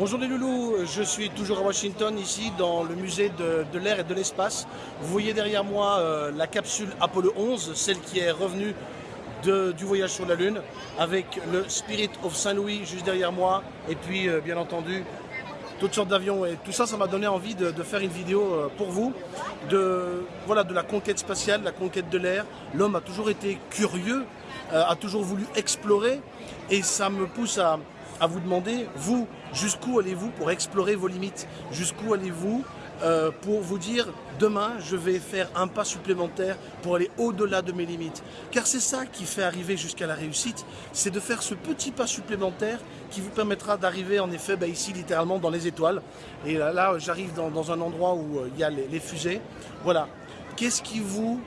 Bonjour les loulous, je suis toujours à Washington, ici dans le musée de, l'air et de l'espace. Vous voyez derrière moi euh, la capsule Apollo 11, celle qui est revenue du voyage sur la Lune, avec le Spirit of Saint-Louis juste derrière moi, et puis euh, bien entendu toutes sortes d'avions. Et tout ça, ça m'a donné envie de, de, faire une vidéo euh, pour vous, de, voilà, de la conquête spatiale, la conquête de l'air. L'homme a toujours été curieux, a toujours voulu explorer, et ça me pousse à à vous demander, vous, jusqu'où allez-vous pour explorer vos limites? Jusqu'où allez-vous euh, pour vous dire, demain, je vais faire un pas supplémentaire pour aller au-delà de mes limites? Car c'est ça qui fait arriver jusqu'à la réussite, c'est de faire ce petit pas supplémentaire qui vous permettra d'arriver, en effet, bah, ici, littéralement, dans les étoiles. Et là, j'arrive dans, un endroit où euh, il y a les fusées. Voilà. Qu'est-ce qui vous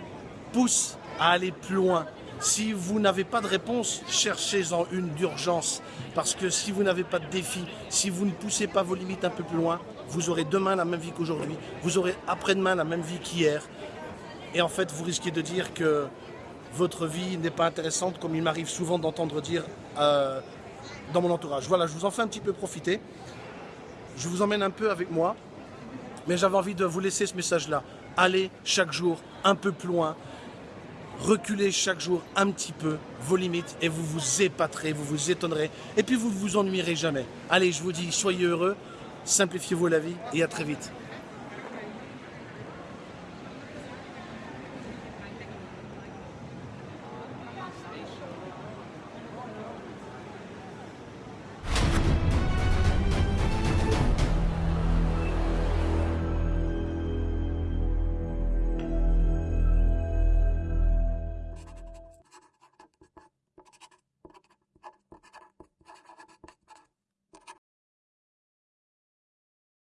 pousse à aller plus loin? Si vous n'avez pas de réponse, cherchez-en une d'urgence. Parce que si vous n'avez pas de défi, si vous ne poussez pas vos limites un peu plus loin, vous aurez demain la même vie qu'aujourd'hui, vous aurez après-demain la même vie qu'hier. Et en fait, vous risquez de dire que votre vie n'est pas intéressante, comme il m'arrive souvent d'entendre dire euh, dans mon entourage. Voilà, je vous en fais un petit peu profiter. Je vous emmène un peu avec moi, mais j'avais envie de vous laisser ce message-là. Allez chaque jour un peu plus loin, reculez chaque jour un petit peu vos limites et vous vous épaterez, vous vous étonnerez et puis vous ne vous ennuierez jamais. Allez, je vous dis, soyez heureux, simplifiez-vous la vie et à très vite.